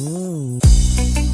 Ooh.